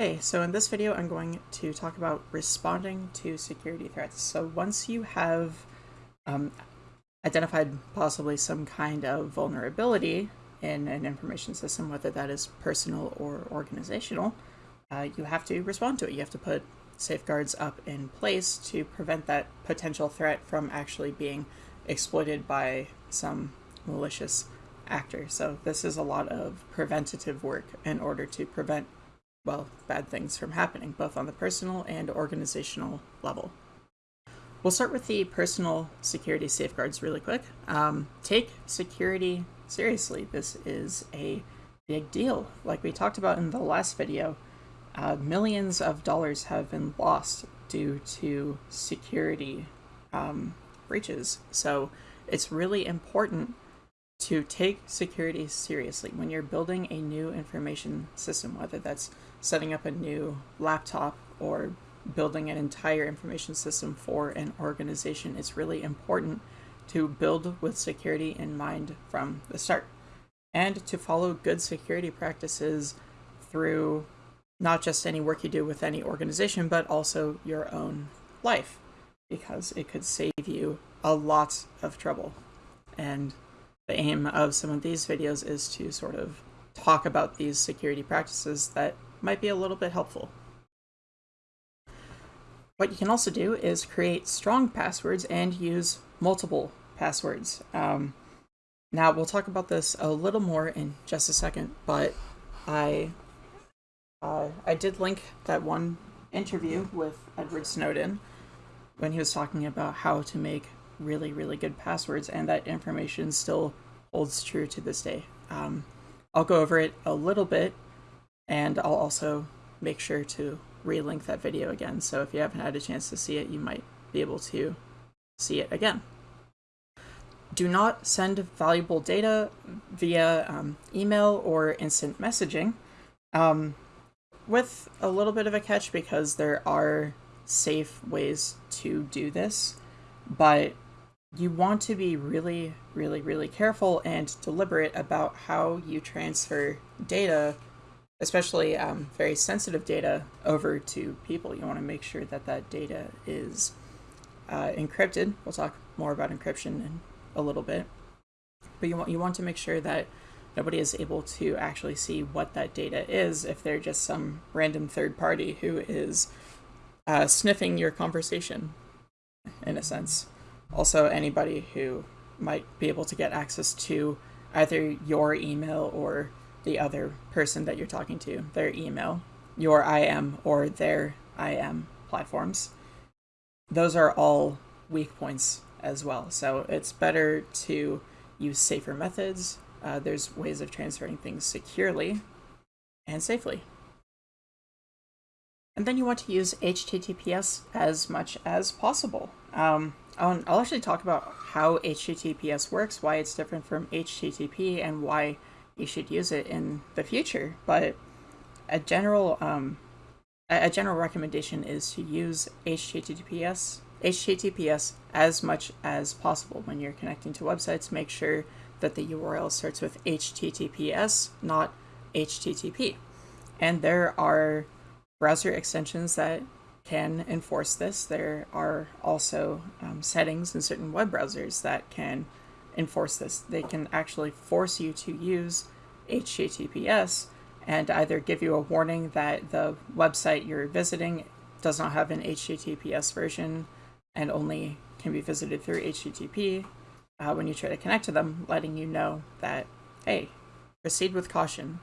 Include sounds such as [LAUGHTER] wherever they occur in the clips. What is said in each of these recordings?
Hey, so in this video I'm going to talk about responding to security threats. So once you have um, identified possibly some kind of vulnerability in an information system, whether that is personal or organizational, uh, you have to respond to it. You have to put safeguards up in place to prevent that potential threat from actually being exploited by some malicious actor. So this is a lot of preventative work in order to prevent well, bad things from happening, both on the personal and organizational level. We'll start with the personal security safeguards really quick. Um, take security seriously. This is a big deal. Like we talked about in the last video, uh, millions of dollars have been lost due to security um, breaches. So it's really important to take security seriously when you're building a new information system, whether that's setting up a new laptop or building an entire information system for an organization, it's really important to build with security in mind from the start and to follow good security practices through not just any work you do with any organization, but also your own life, because it could save you a lot of trouble. And the aim of some of these videos is to sort of talk about these security practices that might be a little bit helpful. What you can also do is create strong passwords and use multiple passwords. Um, now, we'll talk about this a little more in just a second, but I, uh, I did link that one interview with Edward Snowden when he was talking about how to make really, really good passwords, and that information still holds true to this day. Um, I'll go over it a little bit and I'll also make sure to relink that video again. So if you haven't had a chance to see it, you might be able to see it again. Do not send valuable data via um, email or instant messaging, um, with a little bit of a catch because there are safe ways to do this, but you want to be really, really, really careful and deliberate about how you transfer data especially um, very sensitive data over to people. You want to make sure that that data is uh, encrypted. We'll talk more about encryption in a little bit. But you want, you want to make sure that nobody is able to actually see what that data is if they're just some random third party who is uh, sniffing your conversation, in a sense. Also, anybody who might be able to get access to either your email or the other person that you're talking to, their email, your IM or their IM platforms. Those are all weak points as well. So it's better to use safer methods. Uh, there's ways of transferring things securely and safely. And then you want to use HTTPS as much as possible. Um, I'll, I'll actually talk about how HTTPS works, why it's different from HTTP, and why you should use it in the future. But a general um, a general recommendation is to use HTTPS HTTPS as much as possible when you're connecting to websites. Make sure that the URL starts with HTTPS, not HTTP. And there are browser extensions that can enforce this. There are also um, settings in certain web browsers that can enforce this. They can actually force you to use HTTPS and either give you a warning that the website you're visiting does not have an HTTPS version and only can be visited through HTTP uh, when you try to connect to them, letting you know that, hey, proceed with caution.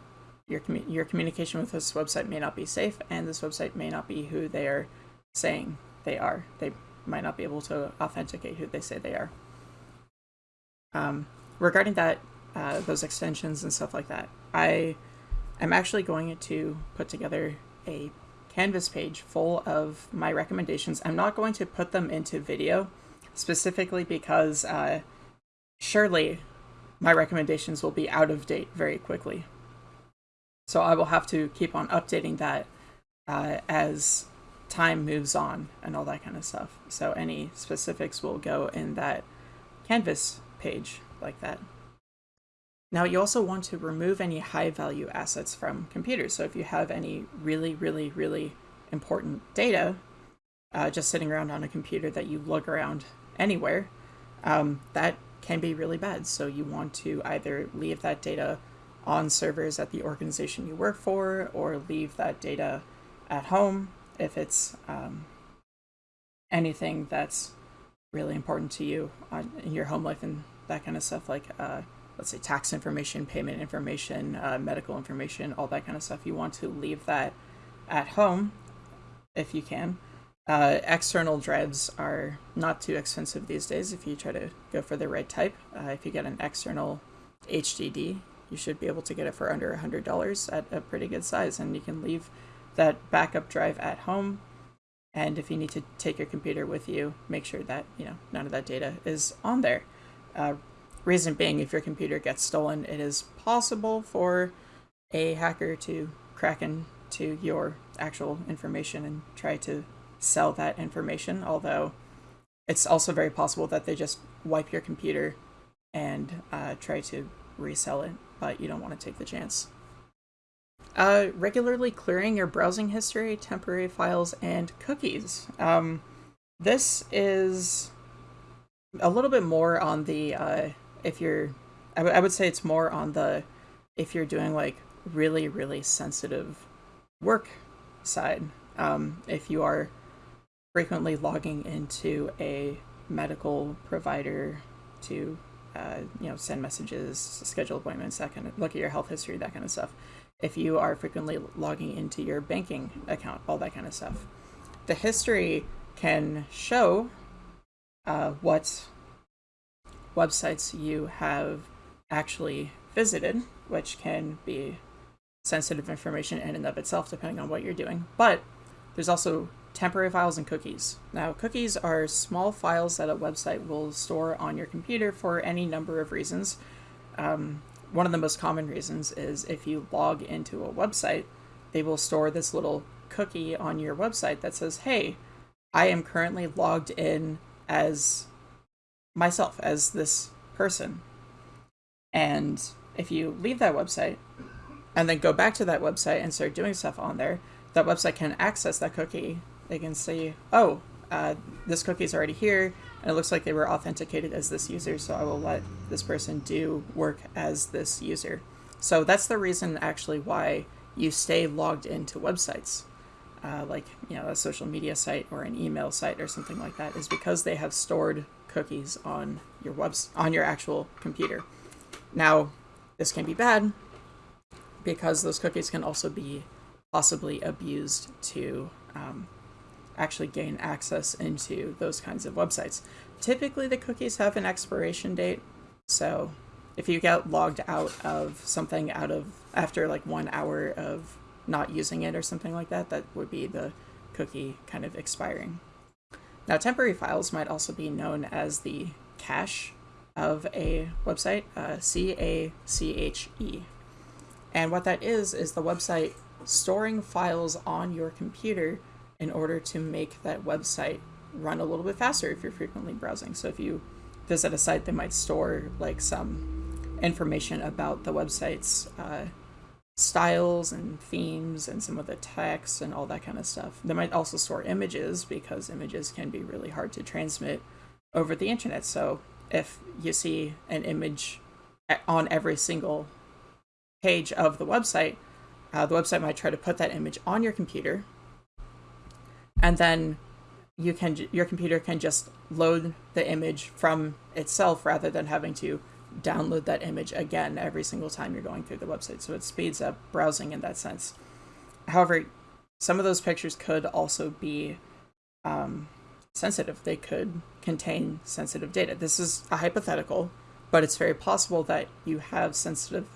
Your, your communication with this website may not be safe, and this website may not be who they are saying they are. They might not be able to authenticate who they say they are. Um, regarding that, uh, those extensions and stuff like that, I am actually going to put together a Canvas page full of my recommendations. I'm not going to put them into video specifically because uh, surely my recommendations will be out of date very quickly. So I will have to keep on updating that uh, as time moves on and all that kind of stuff. So any specifics will go in that Canvas page like that. Now, you also want to remove any high value assets from computers. So, if you have any really, really, really important data uh, just sitting around on a computer that you lug around anywhere, um, that can be really bad. So, you want to either leave that data on servers at the organization you work for or leave that data at home if it's um, anything that's really important to you on, in your home life and that kind of stuff, like uh, let's say tax information, payment information, uh, medical information, all that kind of stuff. You want to leave that at home if you can. Uh, external drives are not too expensive these days if you try to go for the right type. Uh, if you get an external HDD, you should be able to get it for under $100 at a pretty good size, and you can leave that backup drive at home. And if you need to take your computer with you, make sure that you know none of that data is on there. Uh, reason being, if your computer gets stolen, it is possible for a hacker to crack into your actual information and try to sell that information. Although it's also very possible that they just wipe your computer and uh, try to resell it, but you don't want to take the chance. Uh, regularly clearing your browsing history, temporary files, and cookies. Um, this is a little bit more on the uh, if you're I, would say it's more on the if you're doing like really really sensitive work side um, if you are frequently logging into a medical provider to uh, you know send messages schedule appointments that kind of look at your health history that kind of stuff if you are frequently logging into your banking account all that kind of stuff the history can show uh, what websites you have actually visited, which can be sensitive information in and of itself, depending on what you're doing. But there's also temporary files and cookies. Now, cookies are small files that a website will store on your computer for any number of reasons. Um, one of the most common reasons is if you log into a website, they will store this little cookie on your website that says, hey, I am currently logged in as myself as this person. And if you leave that website and then go back to that website and start doing stuff on there, that website can access that cookie. They can see, oh, uh, this cookie is already here, and it looks like they were authenticated as this user, so I will let this person do work as this user. So that's the reason actually why you stay logged into websites. Uh, like you know a social media site or an email site or something like that is because they have stored cookies on your webs on your actual computer. Now, this can be bad because those cookies can also be possibly abused to um, actually gain access into those kinds of websites. Typically, the cookies have an expiration date, so if you get logged out of something out of after like one hour of not using it or something like that, that would be the cookie kind of expiring. Now, temporary files might also be known as the cache of a website, uh, C A C H E. And what that is, is the website storing files on your computer in order to make that website run a little bit faster if you're frequently browsing. So if you visit a site, they might store like some information about the website's uh, styles and themes and some of the text and all that kind of stuff. They might also store images because images can be really hard to transmit over the internet. So if you see an image on every single page of the website, uh, the website might try to put that image on your computer, and then you can your computer can just load the image from itself rather than having to download that image again every single time you're going through the website. So it speeds up browsing in that sense. However, some of those pictures could also be um, sensitive. They could contain sensitive data. This is a hypothetical, but it's very possible that you have sensitive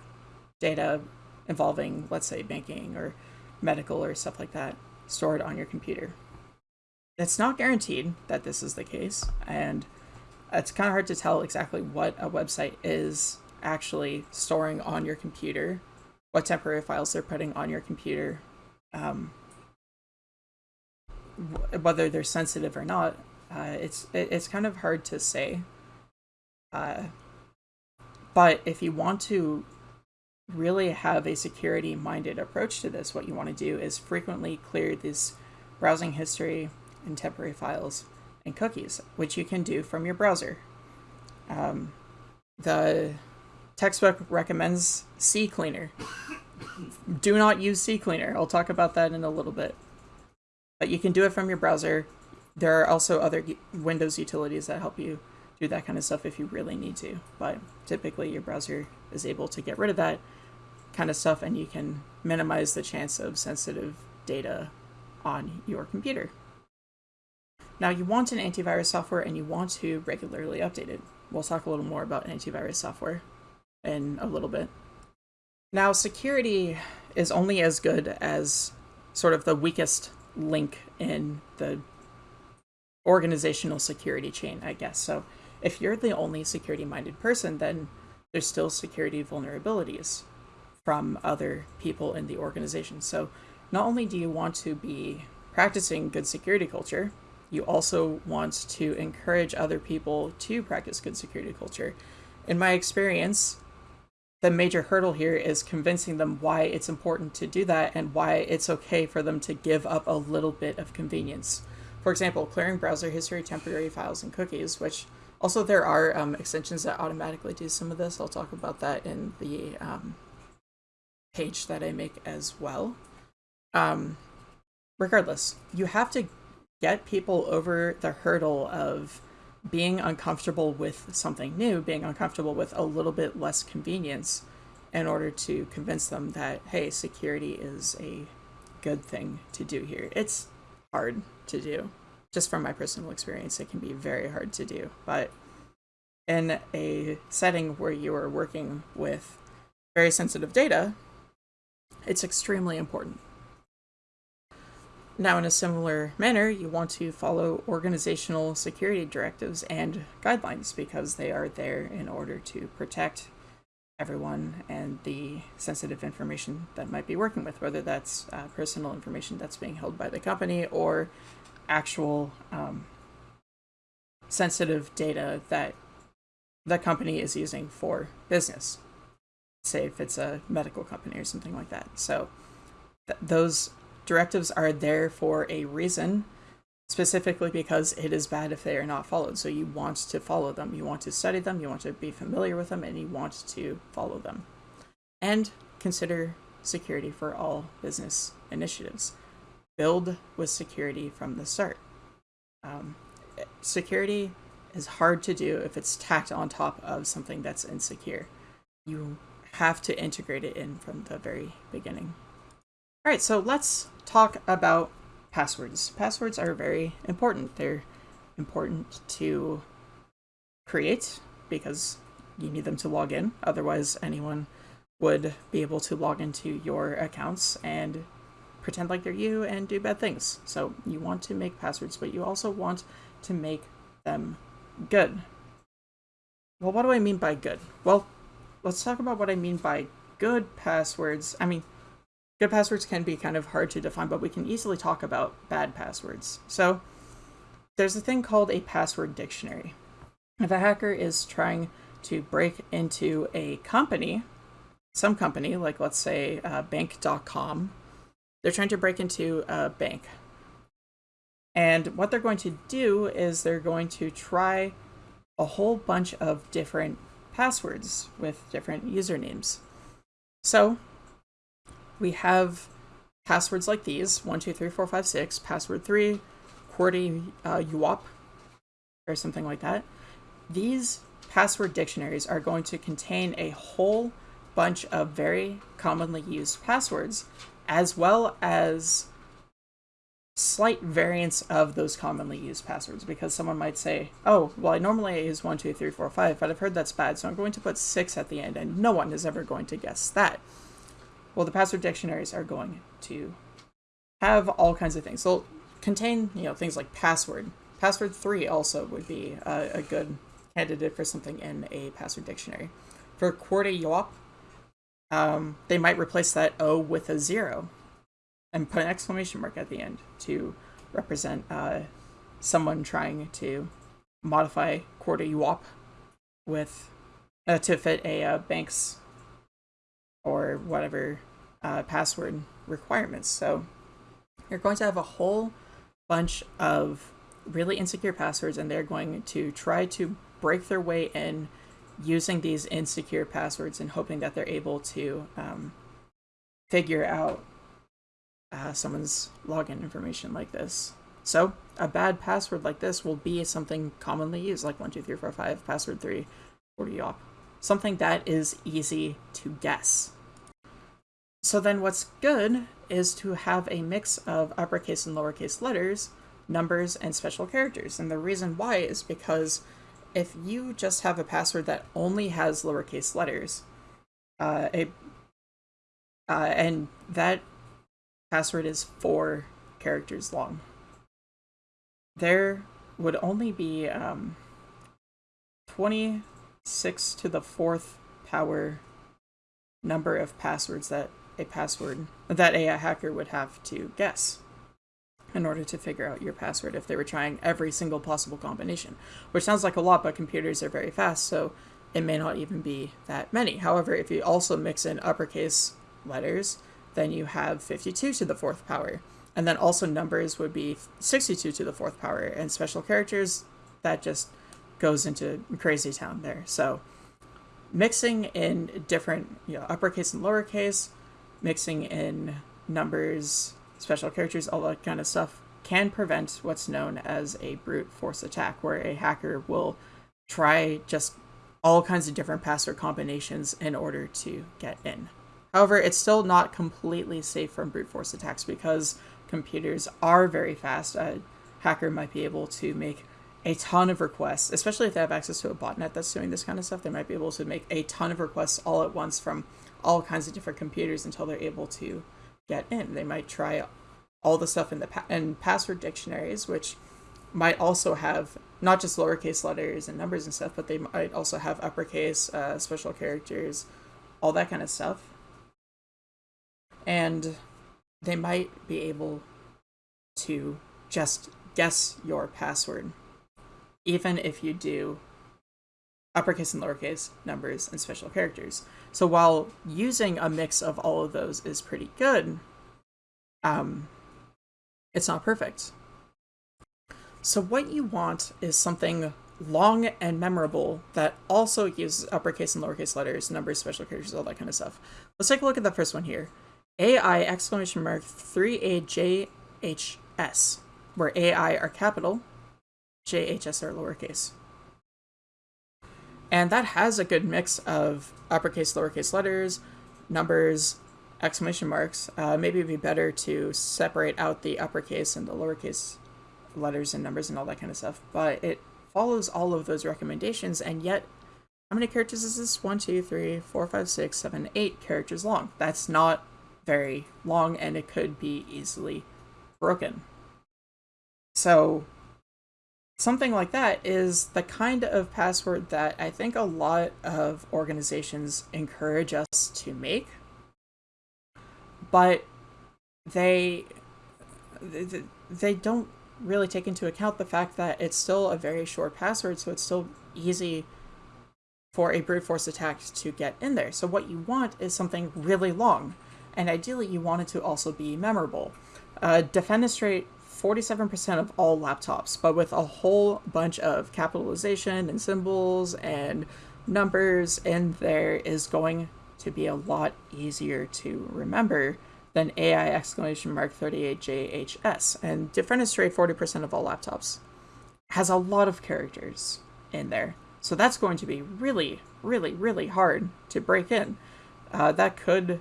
data involving, let's say, banking or medical or stuff like that stored on your computer. It's not guaranteed that this is the case, and it's kind of hard to tell exactly what a website is actually storing on your computer, what temporary files they're putting on your computer, um, whether they're sensitive or not. Uh, it's it, it's kind of hard to say. Uh, but if you want to really have a security minded approach to this, what you want to do is frequently clear this browsing history and temporary files and cookies, which you can do from your browser. Um, the textbook recommends CCleaner. do not use CCleaner. I'll talk about that in a little bit. But you can do it from your browser. There are also other Windows utilities that help you do that kind of stuff if you really need to. But typically, your browser is able to get rid of that kind of stuff and you can minimize the chance of sensitive data on your computer. Now, you want an antivirus software and you want to regularly update it. We'll talk a little more about antivirus software in a little bit. Now, security is only as good as sort of the weakest link in the organizational security chain, I guess. So, if you're the only security minded person, then there's still security vulnerabilities from other people in the organization. So not only do you want to be practicing good security culture, you also want to encourage other people to practice good security culture. In my experience, the major hurdle here is convincing them why it's important to do that and why it's okay for them to give up a little bit of convenience. For example, clearing browser history, temporary files, and cookies, which also there are um, extensions that automatically do some of this. I'll talk about that in the um, page that I make as well. Um, regardless, you have to get people over the hurdle of being uncomfortable with something new, being uncomfortable with a little bit less convenience in order to convince them that, hey, security is a good thing to do here. It's hard to do. Just from my personal experience, it can be very hard to do. But in a setting where you are working with very sensitive data, it's extremely important. Now, in a similar manner, you want to follow organizational security directives and guidelines because they are there in order to protect everyone and the sensitive information that might be working with, whether that's uh, personal information that's being held by the company or actual um, sensitive data that the company is using for business say if it's a medical company or something like that. So th- those directives are there for a reason, specifically because it is bad if they are not followed. So you want to follow them, you want to study them, you want to be familiar with them, and you want to follow them. And consider security for all business initiatives. Build with security from the start. Um, security is hard to do if it's tacked on top of something that's insecure. You have to integrate it in from the very beginning. All right, so let's talk about passwords. Passwords are very important. They're important to create because you need them to log in. Otherwise, anyone would be able to log into your accounts and pretend like they're you and do bad things. So you want to make passwords, but you also want to make them good. Well, what do I mean by good? Well, let's talk about what I mean by good passwords. I mean, good passwords can be kind of hard to define, but we can easily talk about bad passwords. So there's a thing called a password dictionary. If a hacker is trying to break into a company, some company, like let's say uh, bank.com, they're trying to break into a bank. And what they're going to do is they're going to try a whole bunch of different passwords with different usernames. So we have passwords like these, 123456, password 3, QWERTY uh, UWOP, or something like that. These password dictionaries are going to contain a whole bunch of very commonly used passwords, as well as slight variants of those commonly used passwords because someone might say, oh, well, I normally use 1, 2, 3, 4, 5, but I've heard that's bad, so I'm going to put 6 at the end, and no one is ever going to guess that. Well, the password dictionaries are going to have all kinds of things. They'll contain, you know, things like password. Password 3 also would be a, a good candidate for something in a password dictionary. For QWERTY um, they might replace that O with a 0 and put an exclamation mark at the end to represent uh, someone trying to modify QWERTY with uh, to fit a uh, bank's or whatever uh, password requirements. So you're going to have a whole bunch of really insecure passwords, and they're going to try to break their way in using these insecure passwords and hoping that they're able to um, figure out uh, someone's login information like this. So a bad password like this will be something commonly used, like 12345, password 3, 40 op. Something that is easy to guess. So then what's good is to have a mix of uppercase and lowercase letters, numbers, and special characters. And the reason why is because if you just have a password that only has lowercase letters, uh, uh, and that password is four characters long, there would only be um, 26 to the fourth power number of passwords that a password that a hacker would have to guess in order to figure out your password if they were trying every single possible combination, which sounds like a lot, but computers are very fast, so it may not even be that many. However, if you also mix in uppercase letters, then you have 52 to the fourth power. And then also numbers would be 62 to the fourth power, and special characters, that just goes into crazy town there. So mixing in different, you know, uppercase and lowercase, mixing in numbers, special characters, all that kind of stuff, can prevent what's known as a brute force attack, where a hacker will try just all kinds of different password combinations in order to get in. However, it's still not completely safe from brute force attacks because computers are very fast. A hacker might be able to make a ton of requests, especially if they have access to a botnet that's doing this kind of stuff. They might be able to make a ton of requests all at once from all kinds of different computers until they're able to get in. They might try all the stuff in the pa- in password dictionaries, which might also have not just lowercase letters and numbers and stuff, but they might also have uppercase, uh, special characters, all that kind of stuff. And they might be able to just guess your password, even if you do uppercase and lowercase, numbers, and special characters. So while using a mix of all of those is pretty good, um, it's not perfect. So what you want is something long and memorable that also uses uppercase and lowercase letters, numbers, special characters, all that kind of stuff. Let's take a look at the first one here. AI exclamation mark 3AJHS, where AI are capital, JHS are lowercase. And that has a good mix of uppercase, lowercase letters, numbers, exclamation marks. Uh, maybe it'd be better to separate out the uppercase and the lowercase letters and numbers and all that kind of stuff. But it follows all of those recommendations, and yet, how many characters is this? One, two, three, four, five, six, seven, eight characters long. That's not very long, and it could be easily broken. So something like that is the kind of password that I think a lot of organizations encourage us to make. But they they don't really take into account the fact that it's still a very short password, so it's still easy for a brute force attack to get in there. So what you want is something really long, and ideally you want it to also be memorable. Uh, Defenestrate 47% of all laptops, but with a whole bunch of capitalization and symbols and numbers in there is going to be a lot easier to remember than AI exclamation mark 38JHS. And Defenestrate 40% of all laptops has a lot of characters in there. So that's going to be really, really, really hard to break in. Uh, that could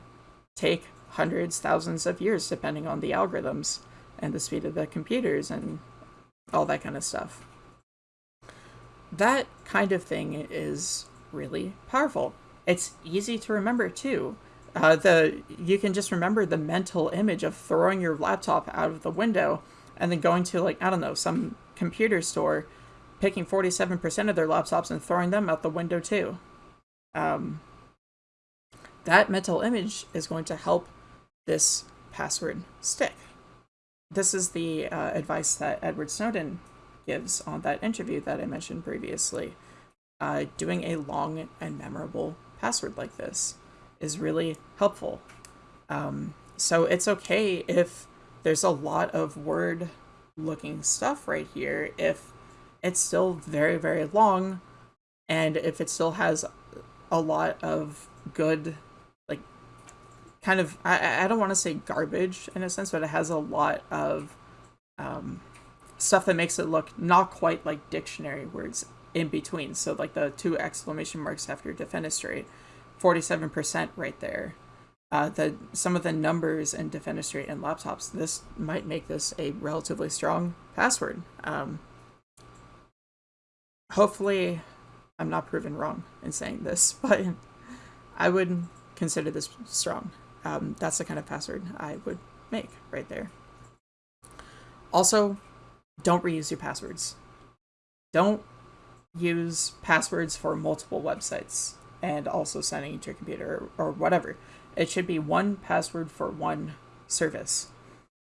take hundreds, thousands of years, depending on the algorithms and the speed of the computers and all that kind of stuff. That kind of thing is really powerful. It's easy to remember too. Uh, the you can just remember the mental image of throwing your laptop out of the window and then going to like I don't know some computer store, picking forty seven percent of their laptops and throwing them out the window too. Um, that mental image is going to help this password stick this is the uh, advice that Edward Snowden gives on that interview that I mentioned previously. uh, doing a long and memorable password like this is really helpful. Um, so it's okay if there's a lot of word looking stuff right here if it's still very, very long and if it still has a lot of good, kind of, I, I don't want to say garbage in a sense, but it has a lot of um, stuff that makes it look not quite like dictionary words in between. So, like the two exclamation marks after defenestrate, 47% right there uh, the some of the numbers in defenestrate and laptops, this might make this a relatively strong password. Um, hopefully, I'm not proven wrong in saying this, [LAUGHS] but I would consider this strong. Um, that's the kind of password I would make right there. Also, don't reuse your passwords. Don't use passwords for multiple websites and also sending to your computer or, or whatever it should be one password for one service.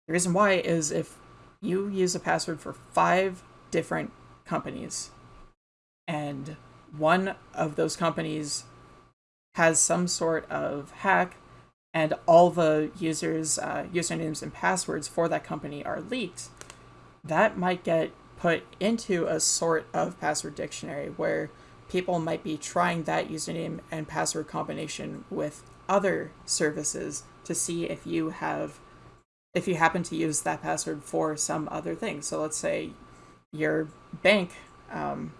The reason why is if you use a password for five different companies and one of those companies has some sort of hack and all the users uh, usernames and passwords for that company are leaked that might get put into a sort of password dictionary where people might be trying that username and password combination with other services to see if you have if you happen to use that password for some other thing. So let's say your bank um,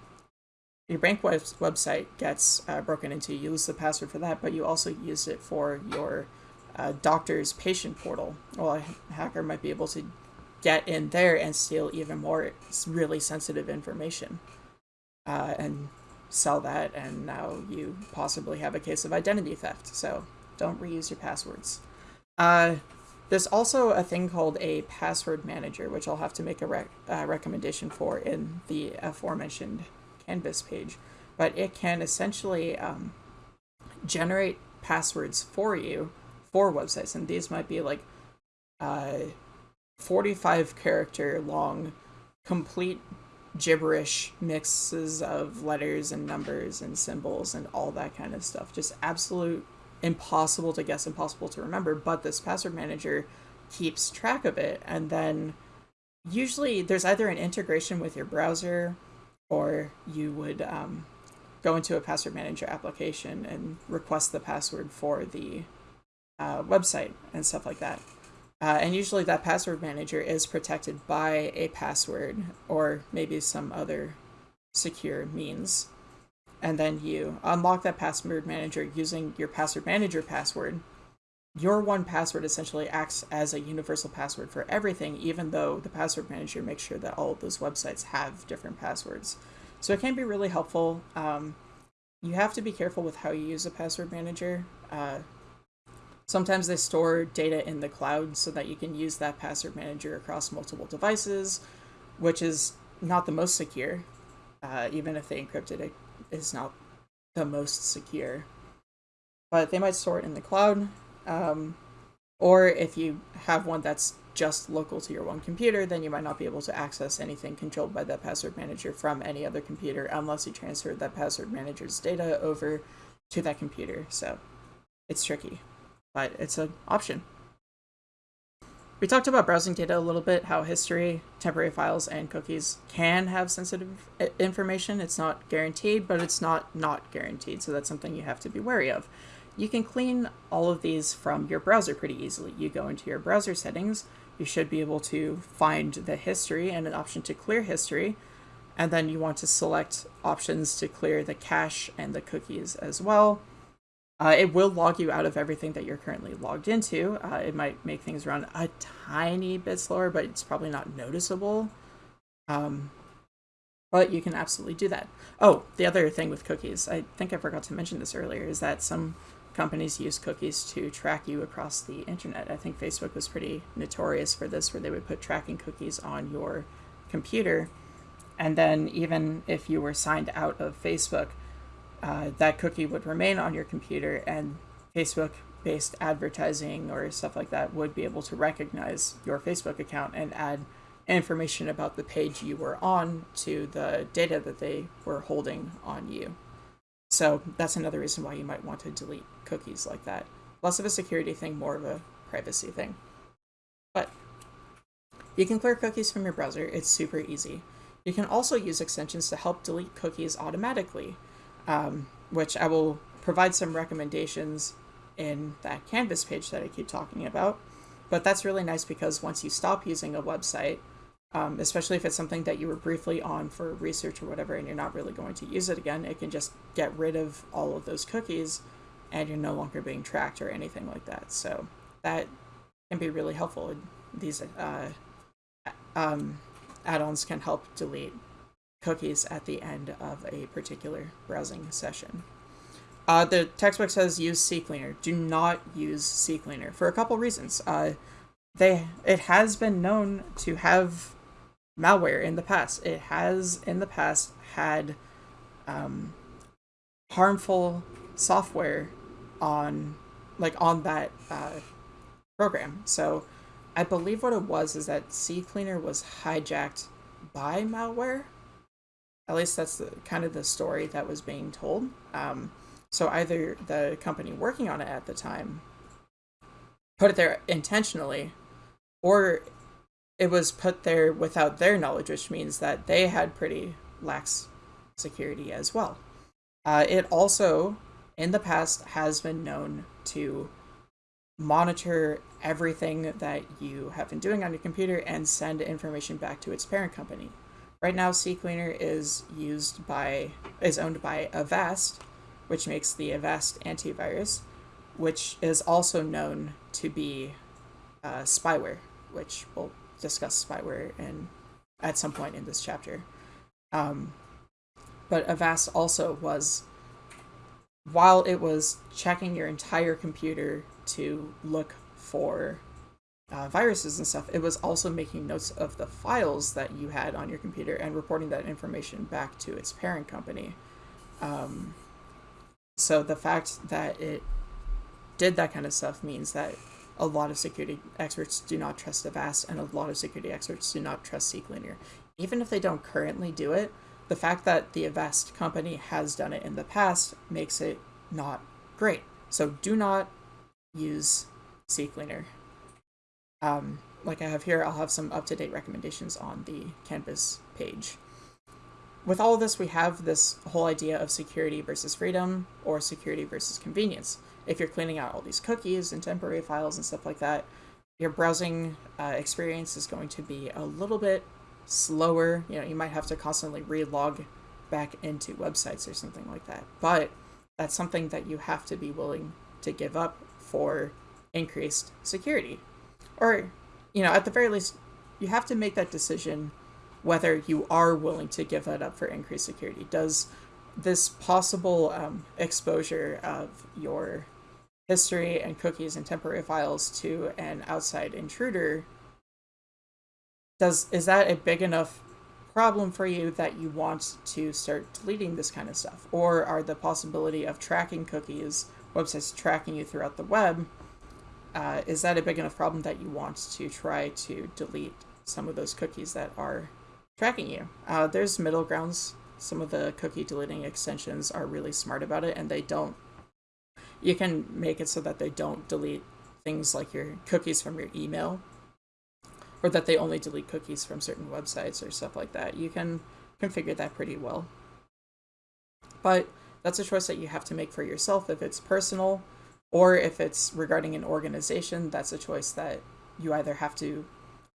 your bank web- website gets uh, broken into. You use the password for that, but you also use it for your uh, doctor's patient portal. Well, a hacker might be able to get in there and steal even more really sensitive information. Uh, and sell that, and now you possibly have a case of identity theft. So don't reuse your passwords. Uh, there's also a thing called a password manager, which I'll have to make a rec uh, recommendation for in the aforementioned Canvas page. But it can essentially um, generate passwords for you for websites, and these might be like uh, 45 character long, complete gibberish mixes of letters and numbers and symbols and all that kind of stuff. Just absolute impossible to guess, impossible to remember, but this password manager keeps track of it. And then usually there's either an integration with your browser or you would um, go into a password manager application and request the password for the uh, website and stuff like that. Uh, and usually that password manager is protected by a password or maybe some other secure means. And then you unlock that password manager using your password manager password. Your one password essentially acts as a universal password for everything, even though the password manager makes sure that all of those websites have different passwords. So it can be really helpful. Um, you have to be careful with how you use a password manager. Uh, Sometimes they store data in the cloud so that you can use that password manager across multiple devices, which is not the most secure. Uh, even if they encrypted it, is not the most secure. But they might store it in the cloud. Um, or if you have one that's just local to your one computer, then you might not be able to access anything controlled by that password manager from any other computer unless you transfer that password manager's data over to that computer. So it's tricky but it's an option. We talked about browsing data a little bit, how history, temporary files, and cookies can have sensitive information. It's not guaranteed, but it's not not guaranteed, so that's something you have to be wary of. You can clean all of these from your browser pretty easily. You go into your browser settings, you should be able to find the history and an option to clear history, and then you want to select options to clear the cache and the cookies as well. Uh, it will log you out of everything that you're currently logged into. Uh, it might make things run a tiny bit slower, but it's probably not noticeable. Um, but you can absolutely do that. Oh, the other thing with cookies, I think I forgot to mention this earlier, is that some companies use cookies to track you across the internet. I think Facebook was pretty notorious for this, where they would put tracking cookies on your computer. And then, even if you were signed out of Facebook, uh, that cookie would remain on your computer and Facebook based advertising or stuff like that would be able to recognize your Facebook account and add information about the page you were on to the data that they were holding on you. So that's another reason why you might want to delete cookies like that. Less of a security thing, more of a privacy thing. But you can clear cookies from your browser. It's super easy. You can also use extensions to help delete cookies automatically, um, which I will provide some recommendations in that Canvas page that I keep talking about. But that's really nice because once you stop using a website, um, especially if it's something that you were briefly on for research or whatever and you're not really going to use it again, it can just get rid of all of those cookies and you're no longer being tracked or anything like that. So that can be really helpful. These uh, um, add-ons can help delete cookies at the end of a particular browsing session. Uh, the textbook says use CCleaner. Do not use CCleaner for a couple reasons. Uh, they it has been known to have malware in the past. It has in the past had um, harmful software on like on that uh, program. So I believe what it was is that CCleaner was hijacked by malware. At least that's the kind of the story that was being told. Um, so either the company working on it at the time put it there intentionally, or it was put there without their knowledge, which means that they had pretty lax security as well. Uh, it also, in the past, has been known to monitor everything that you have been doing on your computer and send information back to its parent company. Right now, CCleaner is used by is owned by Avast, which makes the Avast antivirus, which is also known to be uh, spyware, which we'll discuss spyware in at some point in this chapter. Um, but Avast also was, while it was checking your entire computer to look for uh, viruses and stuff, it was also making notes of the files that you had on your computer and reporting that information back to its parent company. Um, so the fact that it did that kind of stuff means that a lot of security experts do not trust Avast, and a lot of security experts do not trust CCleaner. Even if they don't currently do it, the fact that the Avast company has done it in the past makes it not great. So do not use CCleaner. Um, like I have here, I'll have some up-to-date recommendations on the Canvas page. With all of this, we have this whole idea of security versus freedom, or security versus convenience if you're cleaning out all these cookies and temporary files and stuff like that, your browsing uh, experience is going to be a little bit slower. You know, you might have to constantly relog back into websites or something like that. But that's something that you have to be willing to give up for increased security. Or, you know, at the very least, you have to make that decision whether you are willing to give that up for increased security. Does this possible um, exposure of your history and cookies and temporary files to an outside intruder does is that a big enough problem for you that you want to start deleting this kind of stuff or are the possibility of tracking cookies websites tracking you throughout the web uh, is that a big enough problem that you want to try to delete some of those cookies that are tracking you uh, there's middle grounds some of the cookie deleting extensions are really smart about it and they don't you can make it so that they don't delete things like your cookies from your email or that they only delete cookies from certain websites or stuff like that. You can configure that pretty well. But that's a choice that you have to make for yourself if it's personal or if it's regarding an organization, that's a choice that you either have to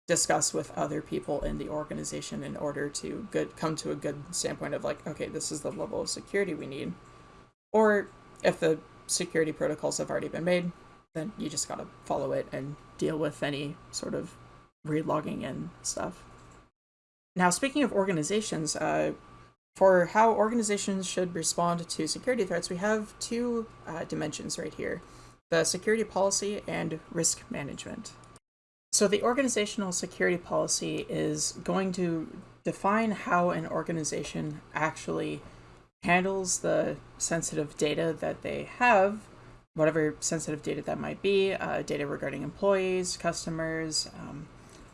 discuss with other people in the organization in order to good come to a good standpoint of like, okay, this is the level of security we need. Or if the security protocols have already been made, then you just gotta follow it and deal with any sort of relogging and stuff. Now, speaking of organizations, uh, for how organizations should respond to security threats, we have two uh, dimensions right here the security policy and risk management. So, the organizational security policy is going to define how an organization actually handles the sensitive data that they have, whatever sensitive data that might be, uh, data regarding employees, customers, um,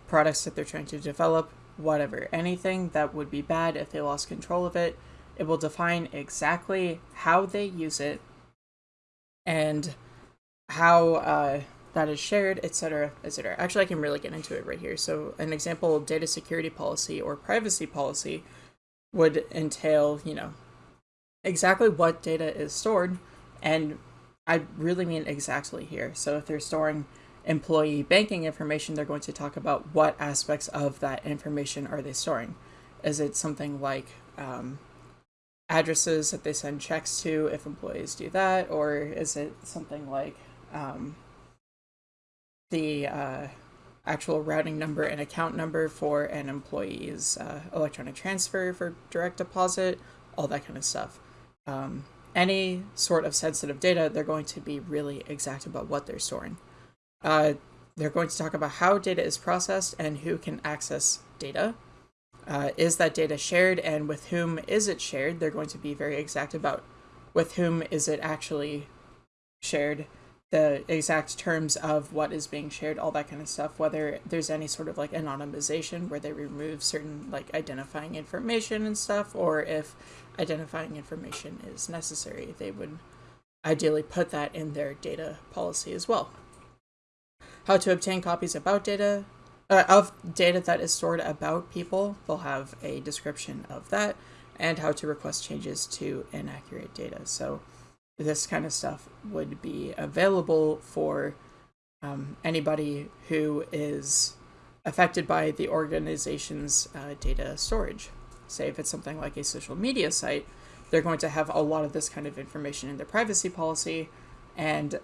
products that they're trying to develop, whatever. Anything that would be bad if they lost control of it, it will define exactly how they use it and how uh, that is shared, etc., etc. Actually, I can really get into it right here. So, an example data security policy or privacy policy would entail, you know, exactly what data is stored, and I really mean exactly here. So, if they're storing employee banking information, they're going to talk about what aspects of that information are they storing. Is it something like um, addresses that they send checks to if employees do that, or is it something like um, the uh, actual routing number and account number for an employee's uh, electronic transfer for direct deposit, all that kind of stuff. Um, any sort of sensitive data, they're going to be really exact about what they're storing. Uh, they're going to talk about how data is processed and who can access data. Uh, is that data shared and with whom is it shared? They're going to be very exact about with whom is it actually shared, the exact terms of what is being shared, all that kind of stuff, whether there's any sort of like anonymization where they remove certain like identifying information and stuff, or if identifying information is necessary, they would ideally put that in their data policy as well how to obtain copies about data uh, of data that is stored about people. They'll have a description of that and how to request changes to inaccurate data. So this kind of stuff would be available for um, anybody who is affected by the organization's uh, data storage. Say if it's something like a social media site, they're going to have a lot of this kind of information in their privacy policy, and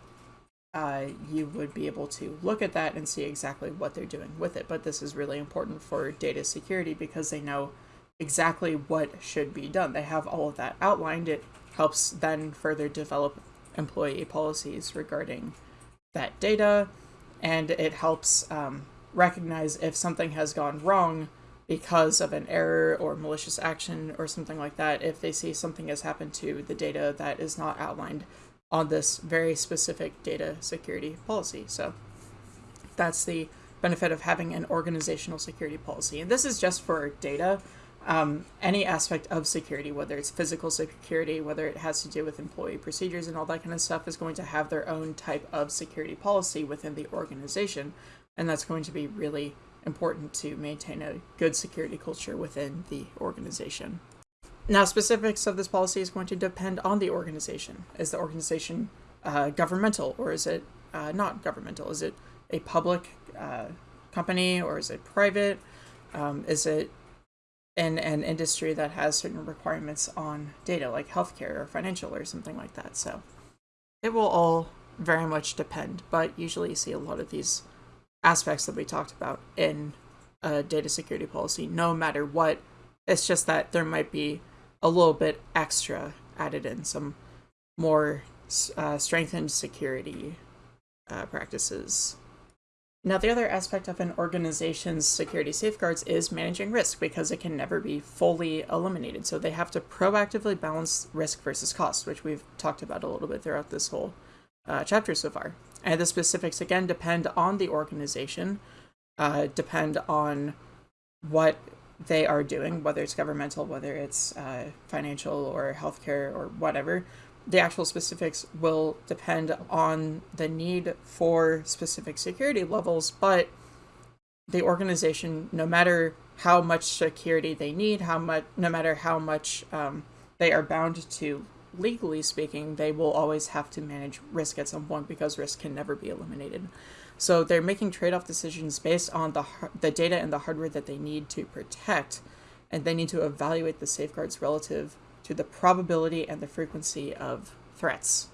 uh, you would be able to look at that and see exactly what they're doing with it. But this is really important for data security because they know exactly what should be done. They have all of that outlined. It helps then further develop employee policies regarding that data, and it helps um, recognize if something has gone wrong because of an error or malicious action or something like that. If they see something has happened to the data that is not outlined on this very specific data security policy. So that's the benefit of having an organizational security policy. And this is just for data. Um, any aspect of security, whether it's physical security, whether it has to do with employee procedures and all that kind of stuff, is going to have their own type of security policy within the organization. And that's going to be really important to maintain a good security culture within the organization. Now, specifics of this policy is going to depend on the organization. Is the organization uh, governmental or is it uh, not governmental? Is it a public uh, company or is it private? Um, is it in an industry that has certain requirements on data, like healthcare or financial or something like that? So it will all very much depend, but usually you see a lot of these aspects that we talked about in a data security policy, no matter what. It's just that there might be a little bit extra added in some more uh, strengthened security uh, practices. Now, the other aspect of an organization's security safeguards is managing risk because it can never be fully eliminated. So they have to proactively balance risk versus cost, which we've talked about a little bit throughout this whole uh, chapter so far. And the specifics, again, depend on the organization, uh, depend on what they are doing, whether it's governmental, whether it's uh, financial or healthcare or whatever, the actual specifics will depend on the need for specific security levels, but the organization, no matter how much security they need, how much, no matter how much um, they are bound to legally speaking, they will always have to manage risk at some point because risk can never be eliminated. So they're making trade-off decisions based on the the data and the hardware that they need to protect, and they need to evaluate the safeguards relative to the probability and the frequency of threats.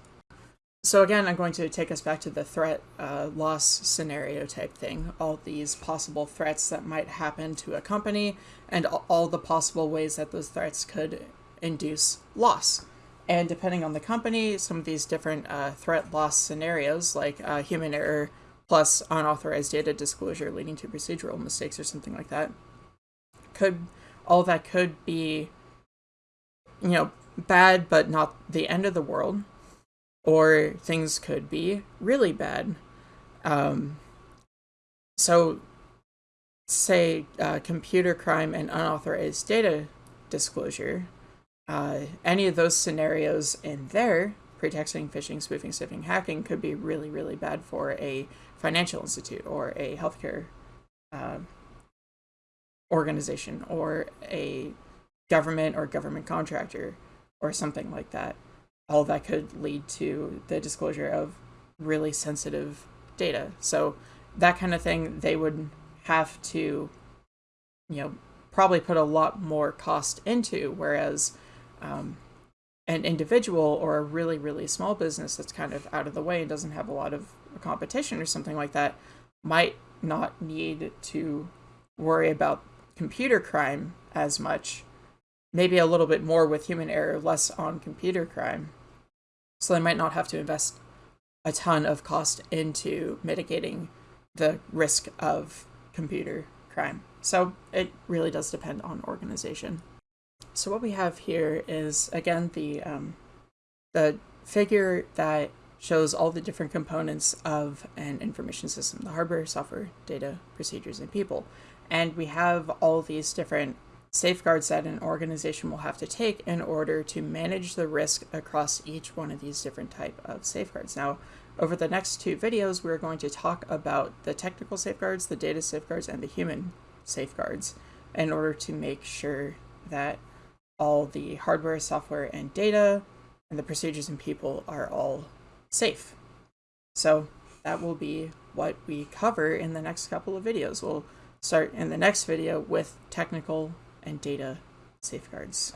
So again, I'm going to take us back to the threat uh, loss scenario type thing. All these possible threats that might happen to a company, and all the possible ways that those threats could induce loss. And depending on the company, some of these different uh, threat loss scenarios, like uh, human error, plus unauthorized data disclosure leading to procedural mistakes or something like that. Could all that could be you know bad but not the end of the world or things could be really bad um, so say uh, computer crime and unauthorized data disclosure, uh, any of those scenarios in there, pretexting, phishing, spoofing, sniffing, hacking, could be really, really bad for a financial institute or a healthcare uh, organization or a government or government contractor or something like that. All that could lead to the disclosure of really sensitive data. So that kind of thing, they would have to, you know, probably put a lot more cost into. Whereas um, an individual or a really, really small business that's kind of out of the way and doesn't have a lot of competition or something like that might not need to worry about computer crime as much. Maybe a little bit more with human error, less on computer crime. So they might not have to invest a ton of cost into mitigating the risk of computer crime. So it really does depend on organization. So what we have here is again the um, the figure that shows all the different components of an information system: the hardware, software, data, procedures, and people. And we have all these different safeguards that an organization will have to take in order to manage the risk across each one of these different type of safeguards. Now, over the next two videos, we're going to talk about the technical safeguards, the data safeguards, and the human safeguards in order to make sure that all the hardware, software, and data, and the procedures and people are all safe. So that will be what we cover in the next couple of videos. We'll start in the next video with technical and data safeguards.